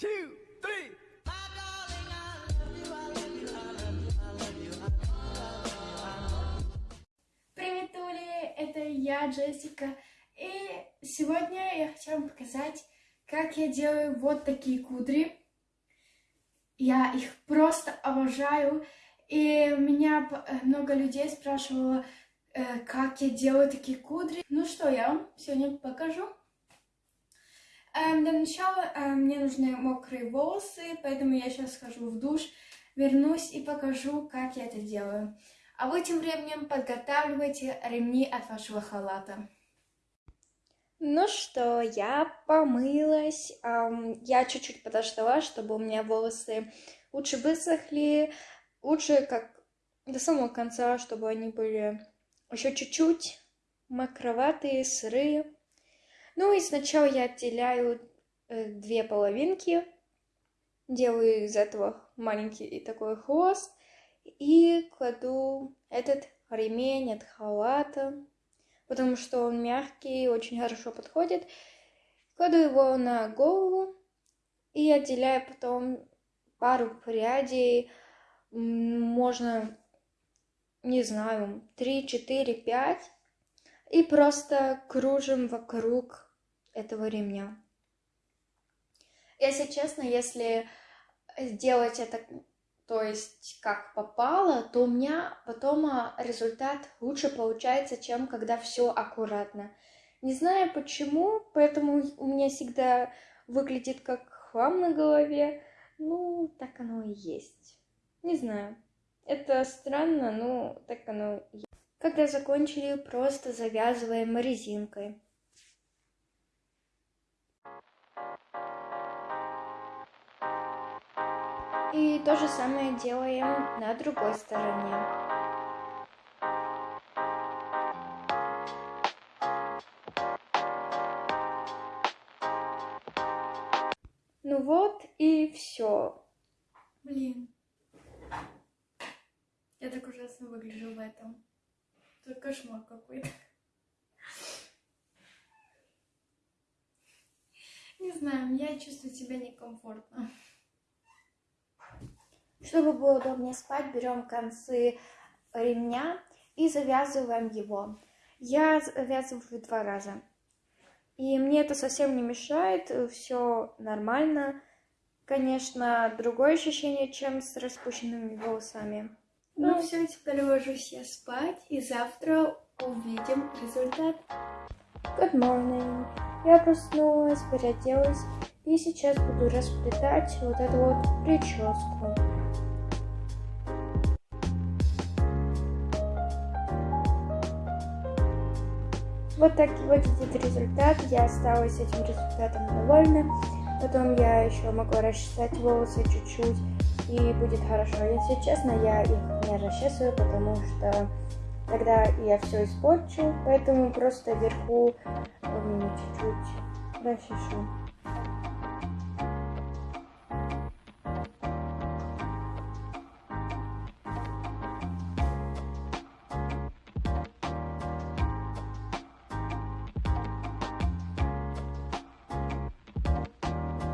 two, three. Привет, Ули! Это я, Джессика. И сегодня я хочу вам показать, как я делаю вот такие кудри. Я их просто обожаю. И меня п- много людей спрашивало, э, как я делаю такие кудри. Ну что, я вам сегодня покажу. Эм, Для начала э, мне нужны мокрые волосы, поэтому я сейчас схожу в душ, вернусь и покажу, как я это делаю. А вы тем временем подготавливайте ремни от вашего халата. Ну что, я помылась. я чуть-чуть подождала, чтобы у меня волосы лучше высохли. Лучше как до самого конца, чтобы они были еще чуть-чуть мокроватые, сырые. Ну и сначала я отделяю две половинки. Делаю из этого маленький такой хвост. И кладу этот ремень от халата потому что он мягкий, очень хорошо подходит. Кладу его на голову и отделяю потом пару прядей, можно, не знаю, 3, 4, 5, и просто кружим вокруг этого ремня. Если честно, если сделать это, то есть как попало, то у меня потом а, результат лучше получается, чем когда все аккуратно. Не знаю почему, поэтому у меня всегда выглядит как хлам на голове. Ну, так оно и есть. Не знаю. Это странно, но так оно и есть. Когда закончили, просто завязываем резинкой. И то же самое делаем на другой стороне. Ну вот и все. Блин. Я так ужасно выгляжу в этом. Это кошмар какой-то. Не знаю, я чувствую себя некомфортно. Чтобы было удобнее спать, берем концы ремня и завязываем его. Я завязываю два раза. И мне это совсем не мешает, все нормально. Конечно, другое ощущение, чем с распущенными волосами. Ну все, теперь ложусь я спать, и завтра увидим результат. Good morning. Я проснулась, переоделась и сейчас буду расплетать вот эту вот прическу. Вот так выглядит результат. Я осталась этим результатом довольна. Потом я еще могу расчесать волосы чуть-чуть и будет хорошо. Если честно, я их не расчесываю, потому что тогда я все испорчу. Поэтому просто вверху м, чуть-чуть расчешу.